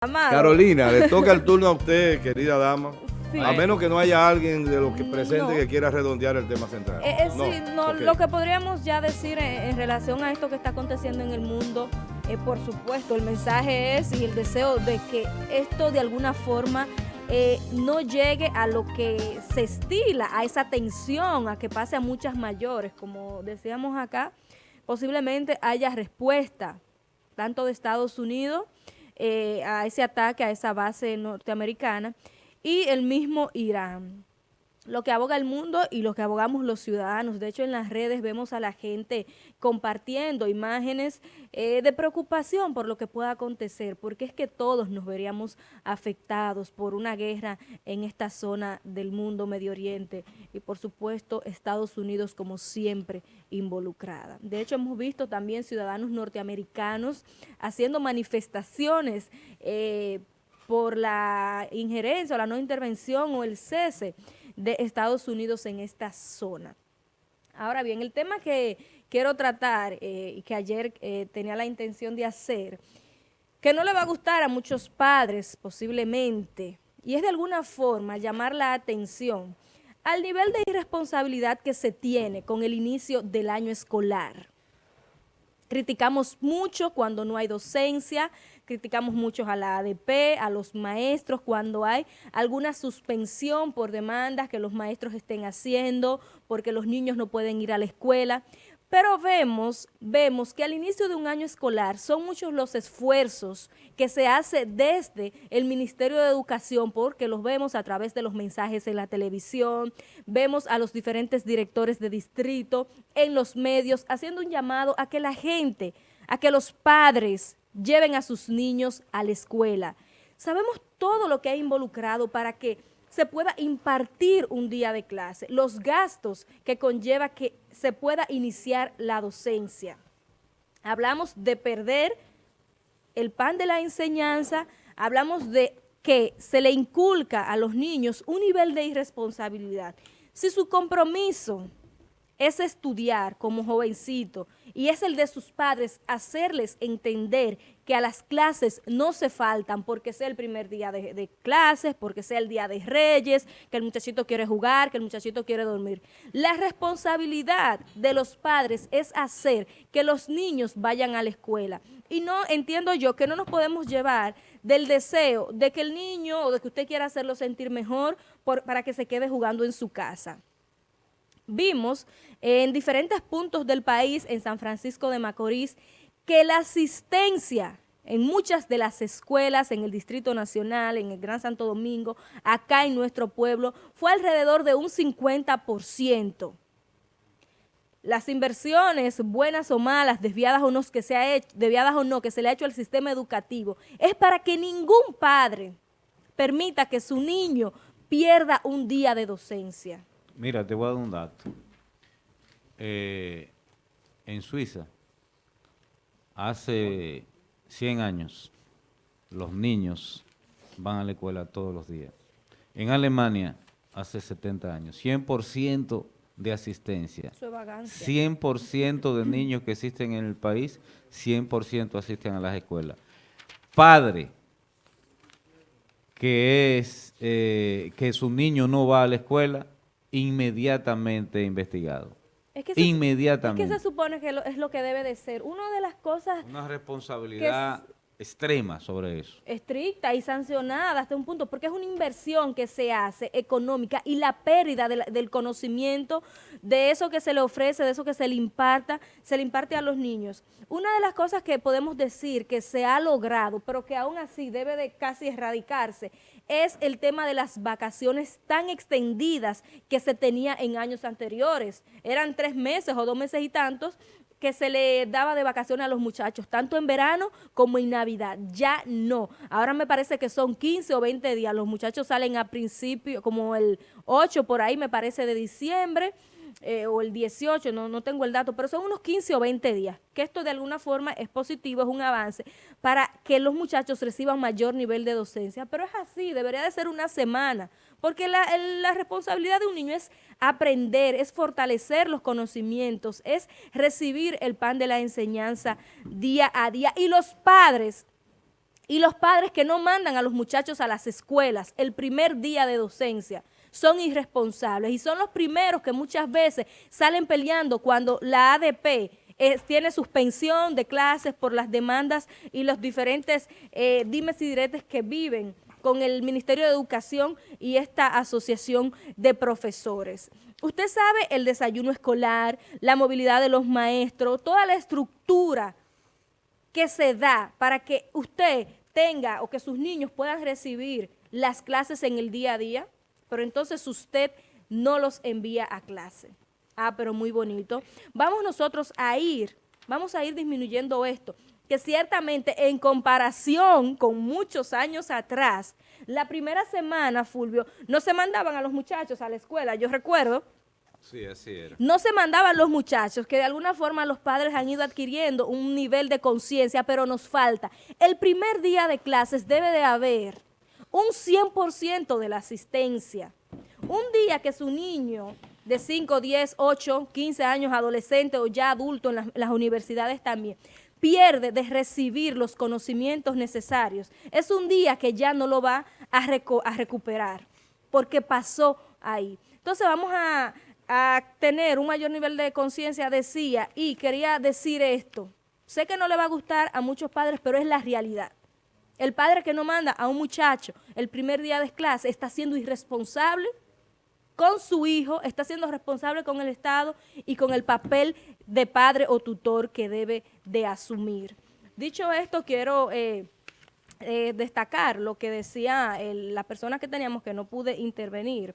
Carolina, le toca el turno a usted, querida dama. A menos que no haya alguien de los que presente que quiera redondear el tema central. Eh, eh, sí, no, lo que podríamos ya decir en, relación a esto que está aconteciendo en el mundo, eh, por supuesto, el mensaje es y el deseo de que esto de alguna forma no llegue a lo que se estila, a esa tensión, a que pase a muchas mayores. Como decíamos acá, posiblemente haya respuesta tanto de Estados Unidos a ese ataque a esa base norteamericana y el mismo Irán. Lo que aboga el mundo y lo que abogamos los ciudadanos. De hecho, en las redes vemos a la gente compartiendo imágenes eh, de preocupación por lo que pueda acontecer, porque es que todos nos veríamos afectados por una guerra en esta zona del mundo Medio Oriente y, por supuesto, Estados Unidos como siempre involucrada. De hecho, hemos visto también ciudadanos norteamericanos haciendo manifestaciones eh, por la injerencia o la no intervención o el cese de Estados Unidos en esta zona. Ahora bien, el tema que quiero tratar eh, y que ayer eh, tenía la intención de hacer, que no le va a gustar a muchos padres posiblemente, y es de alguna forma llamar la atención al nivel de irresponsabilidad que se tiene con el inicio del año escolar. Criticamos mucho cuando no hay docencia, criticamos mucho a la ADP, a los maestros, cuando hay alguna suspensión por demandas que los maestros estén haciendo, porque los niños no pueden ir a la escuela. Pero vemos, vemos que al inicio de un año escolar son muchos los esfuerzos que se hace desde el Ministerio de Educación, porque los vemos a través de los mensajes en la televisión, vemos a los diferentes directores de distrito, en los medios, haciendo un llamado a que la gente, a que los padres lleven a sus niños a la escuela. Sabemos todo lo que ha involucrado para que se pueda impartir un día de clase, los gastos que conlleva que se pueda iniciar la docencia. Hablamos de perder el pan de la enseñanza, hablamos de que se le inculca a los niños un nivel de irresponsabilidad. Si su compromiso es estudiar como jovencito y es el de sus padres hacerles entender que a las clases no se faltan porque sea el primer día de, clases, porque sea el día de reyes, que el muchachito quiere jugar, que el muchachito quiere dormir. La responsabilidad de los padres es hacer que los niños vayan a la escuela. Y no entiendo yo que no nos podemos llevar del deseo de que el niño o de que usted quiera hacerlo sentir mejor para que se quede jugando en su casa vimos en diferentes puntos del país, en San Francisco de Macorís, que la asistencia en muchas de las escuelas en el Distrito Nacional, en el Gran Santo Domingo, acá en nuestro pueblo, fue alrededor de un 50%. Las inversiones, buenas o malas, desviadas o no que se ha hecho, desviadas o no que se le ha hecho al sistema educativo, es para que ningún padre permita que su niño pierda un día de docencia. Mira, te voy a dar un dato. Eh, en Suiza, hace 100 años, los niños van a la escuela todos los días. En Alemania, hace 70 años, 100% de asistencia. 100% de niños que existen en el país, 100% asisten a las escuelas. Padre que es eh, que su niño no va a la escuela, inmediatamente investigado. Es que inmediatamente. Es que se supone que es lo que debe de ser. Una de las cosas... Una responsabilidad extrema sobre eso. Estricta y sancionada hasta un punto, porque es una inversión que se hace económica y la pérdida del conocimiento de eso que se le ofrece, de eso que se le imparta, se le imparte a los niños. Una de las cosas que podemos decir que se ha logrado, pero que aún así debe de casi erradicarse, es el tema de las vacaciones tan extendidas que se tenía en años anteriores. Eran tres meses o dos meses y tantos que se le daba de vacaciones a los muchachos, tanto en verano como en Navidad. Ya no. Ahora me parece que son 15 o 20 días. Los muchachos salen a principio, como el 8 por ahí, me parece, de diciembre, eh, o el 18, no, no tengo el dato, pero son unos 15 o 20 días, que esto de alguna forma es positivo, es un avance para que los muchachos reciban mayor nivel de docencia, pero es así, debería de ser una semana, porque la, responsabilidad de un niño es aprender, es fortalecer los conocimientos, es recibir el pan de la enseñanza día a día, y los padres Y los padres que no mandan a los muchachos a las escuelas el primer día de docencia son irresponsables y son los primeros que muchas veces salen peleando cuando la ADP eh, tiene suspensión de clases por las demandas y los diferentes eh, dimes y diretes que viven con el Ministerio de Educación y esta asociación de profesores. Usted sabe el desayuno escolar, la movilidad de los maestros, toda la estructura que se da para que usted tenga o que sus niños puedan recibir las clases en el día a día, pero entonces usted no los envía a clase. Ah, pero muy bonito. Vamos nosotros a ir, vamos a ir disminuyendo esto, que ciertamente en comparación con muchos años atrás, la primera semana, Fulvio, no se mandaban a los muchachos a la escuela, yo recuerdo, Sí, así era. No se mandaban los muchachos, que de alguna forma los padres han ido adquiriendo un nivel de conciencia, pero nos falta. El primer día de clases debe de haber un 100% de la asistencia. Un día que su niño de 5, 10, 8, 15 años, adolescente o ya adulto en las, universidades también, pierde de recibir los conocimientos necesarios, es un día que ya no lo va a, a recuperar, porque pasó ahí. Entonces vamos a tener un mayor nivel de conciencia, decía, y quería decir esto, sé que no le va a gustar a muchos padres, pero es la realidad. El padre que no manda a un muchacho el primer día de clase está siendo irresponsable con su hijo, está siendo responsable con el Estado y con el papel de padre o tutor que debe de asumir. Dicho esto, quiero eh, eh, destacar lo que decía la persona que teníamos que no pude intervenir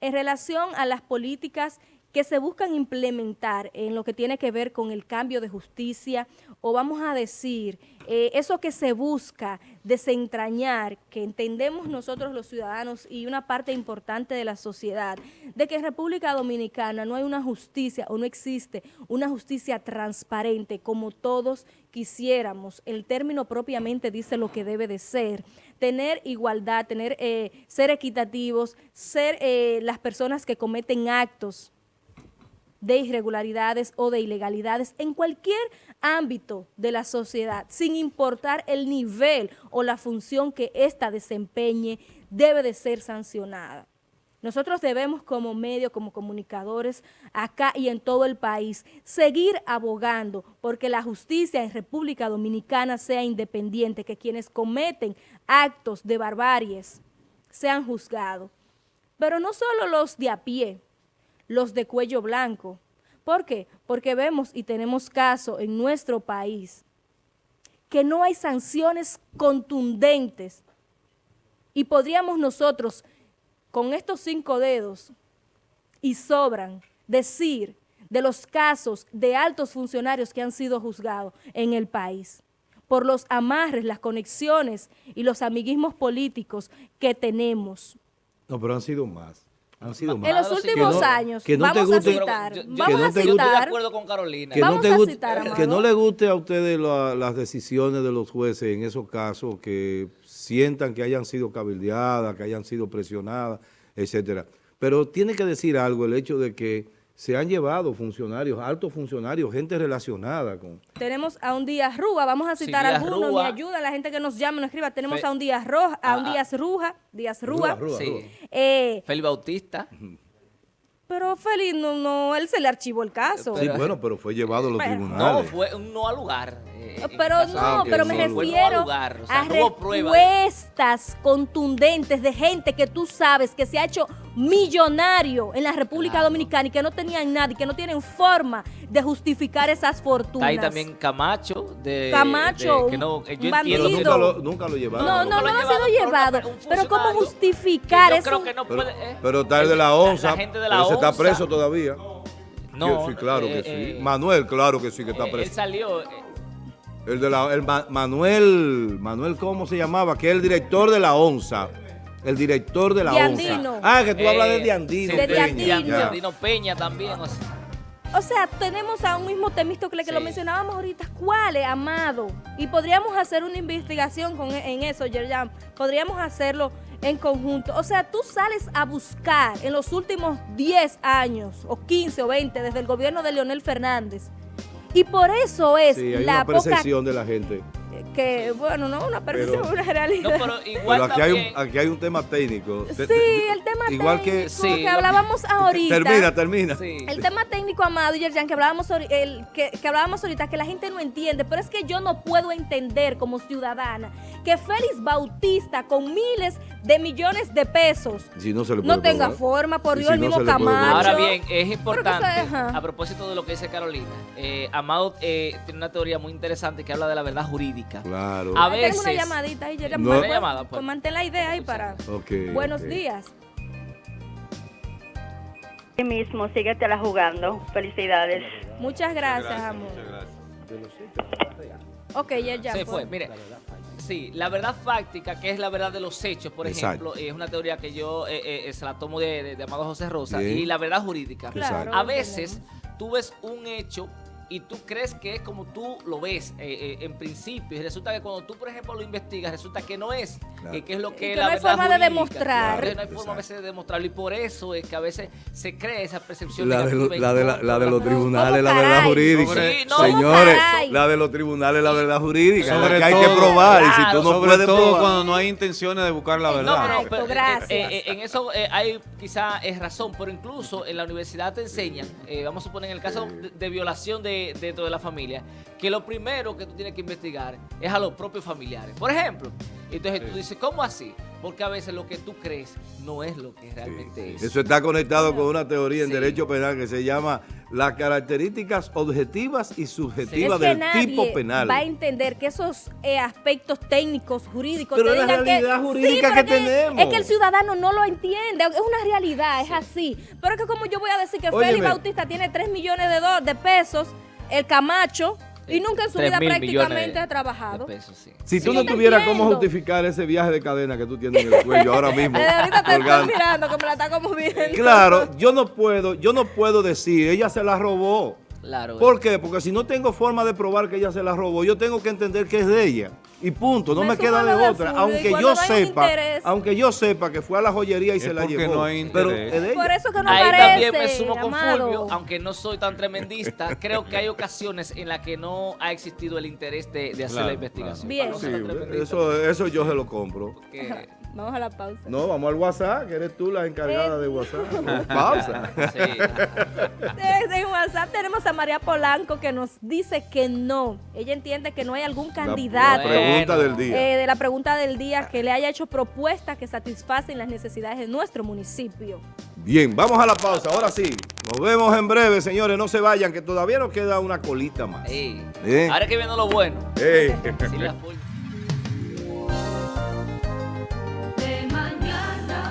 en relación a las políticas que se buscan implementar en lo que tiene que ver con el cambio de justicia o vamos a decir, eh, eso que se busca desentrañar, que entendemos nosotros los ciudadanos y una parte importante de la sociedad, de que en República Dominicana no hay una justicia o no existe una justicia transparente como todos quisiéramos. El término propiamente dice lo que debe de ser. Tener igualdad, tener, eh, ser equitativos, ser eh, las personas que cometen actos de irregularidades o de ilegalidades en cualquier ámbito de la sociedad, sin importar el nivel o la función que ésta desempeñe, debe de ser sancionada. Nosotros debemos como medio, como comunicadores, acá y en todo el país, seguir abogando porque la justicia en República Dominicana sea independiente, que quienes cometen actos de barbaries sean juzgados. Pero no solo los de a pie, los de cuello blanco. ¿Por qué? Porque vemos y tenemos caso en nuestro país que no hay sanciones contundentes y podríamos nosotros con estos cinco dedos y sobran decir de los casos de altos funcionarios que han sido juzgados en el país por los amarres, las conexiones y los amiguismos políticos que tenemos. No, pero han sido más. En los últimos años, vamos a citar, vamos a citar, de acuerdo con Carolina. Que no, que no le guste a ustedes las decisiones de los jueces en esos casos, que sientan que hayan sido cabildeadas, que hayan sido presionadas, etcétera. Pero tiene que decir algo el hecho de que se han llevado funcionarios, altos funcionarios, gente relacionada con... Tenemos a un Díaz Rúa, vamos a citar a algunos, me ayuda la gente que nos llama, nos escriba. Tenemos a un Díaz Roja, a un ah, ah. Díaz Ruja, Díaz Rúa. sí. Eh, Feli Bautista. Pero Félix, no, no, él se le archivó el caso. Sí, bueno, pero fue llevado a los tribunales. No, fue un no al lugar. Eh, pero no, pero me refiero a respuestas contundentes de gente que tú sabes que se ha hecho millonario en la República Dominicana y que no tenían nada y que no tienen forma de justificar esas fortunas. Hay también Camacho. De, Camacho, que no, yo bandido. Nunca lo, nunca lo llevaron. No, no, no, lo ha sido llevado. Pero ¿cómo justificar eso? Creo que no puede, eh. pero, está el de la ONSA, la ese está preso todavía. No, sí, claro que eh, sí. Manuel, claro que sí que está preso. Él salió... El de la, el Manuel, Manuel, ¿cómo se llamaba? Que es el director de la ONSA. El director de la ONSA. Ah, que tú hablas de Diandino. de Diandino. Diandino Peña también. O sea. tenemos a un mismo Temístocle que lo mencionábamos ahorita. ¿Cuál es, Amado? Y podríamos hacer una investigación con, en eso, Yerjan. Podríamos hacerlo en conjunto. O sea, tú sales a buscar en los últimos 10 años, o 15 o 20, desde el gobierno de Leonel Fernández, y por eso es la una percepción de la gente. Que, bueno, no una percepción, Pero- una realidad. No, pero igual Pero aquí hay, un, aquí hay un tema técnico. Sí, el tema igual técnico que, Sí, que hablábamos ahorita. Termina, termina. Sí. El tema técnico, Amado y Yerjan, que hablábamos, el, que, que hablábamos ahorita, que la gente no entiende, pero es que yo no puedo entender como ciudadana que Félix Bautista, con miles de millones de pesos, Si no, se le no puede tenga forma, por Dios, si el no mismo probar. Camacho. Ahora bien, es importante, a propósito de lo que dice Carolina, eh, Amado eh, tiene una teoría muy interesante que habla de la verdad jurídica. Claro. A Ahí tenemos una veces- llamadita ahí, Yerjan, No. pues, Una llamada, pues. pues mantén la idea ahí para... Ok, Buenos días. Sí mismo, síguetela jugando. Felicidades. Muchas gracias, amor. Ok, Yerjan. Se pues. fue, mire. Sí, la verdad fáctica, que es la verdad de los hechos, por Exacto. ejemplo, es una teoría que yo eh, eh, se la tomo de, de- de Amado José Rosa. Bien. Y la verdad jurídica. Claro, A veces tú ves un hecho y tú crees que es como tú lo ves eh, eh, en principio. Y resulta que cuando tú, por ejemplo, lo investigas, resulta que no es. Claro. Que, que es lo Y que que es no la hay forma de demostrar. Que No hay forma a veces de demostrarlo. Y por eso es que a veces se crea esa percepción La de, lo- la, de la, la de los la- tribunales, la ¿Cómo verdad jurídica. Sí, no, Señores, la de los tribunales, la verdad jurídica. Sobre la que hay todo- que probar. y si tú no Sobre puedes todo probar. cuando no hay intenciones de buscar la No, verdad. pero, Exacto, pero, eh, gracias. eh, eh, en eso eh, hay quizá es razón, pero incluso en la universidad te enseñan, eh, vamos a suponer en el caso de, de violación de, dentro de la familia, que lo primero que tú tienes que investigar es a los propios familiares. Por ejemplo, entonces tú dices, ¿cómo así? Porque a veces lo que tú crees no es lo que realmente es. Eso está conectado con una teoría en Sí. derecho penal que se llama las características objetivas y Es subjetivas que del nadie tipo penal. va a entender que esos eh, aspectos técnicos, jurídicos, Pero te la digan que- realidad jurídica pero que tenemos. Es que el ciudadano no lo entiende, es una realidad, es así. Pero es que como yo voy a decir que Óyeme. Félix Bautista tiene 3 millones de, de pesos, el Camacho, y nunca en su vida prácticamente ha trabajado. de pesos, sí. Si tú Sí, no tuvieras cómo justificar ese viaje de cadena que tú tienes en el cuello ahora mismo. Desde ahorita te estoy mirando que me la está como viendo. Claro, yo no puedo, yo no puedo decir, ella se la robó. Claro. ¿Por qué? Porque si no tengo forma de probar que ella se la robó, yo tengo que entender que es de ella. Y punto, no Me queda de otra. Aunque yo no sepa, interés. aunque yo sepa que fue a la joyería y Es se la porque llevó. no hay pero interés. es de ella. Por eso que no Ahí parece, también me sumo con amado. Fulvio, aunque no soy tan tremendista, creo que hay ocasiones en las que no ha existido el interés de, de hacer Claro, la investigación. Bien. Sí, eso, eso yo se lo compro. porque- Vamos a la pausa. No, vamos al WhatsApp, que eres tú la encargada de WhatsApp. Pausa. sí. Desde WhatsApp tenemos a María Polanco que nos dice que no. Ella entiende que no hay algún candidato La, pregunta Bueno. del día. eh, de la pregunta del día que le haya hecho propuestas que satisfacen las necesidades de nuestro municipio. Bien, vamos a la pausa. Ahora sí. Nos vemos en breve, señores. No se vayan, que todavía nos queda una colita más. Ey. Bien. Ahora que viene lo bueno. Ey. Sí, la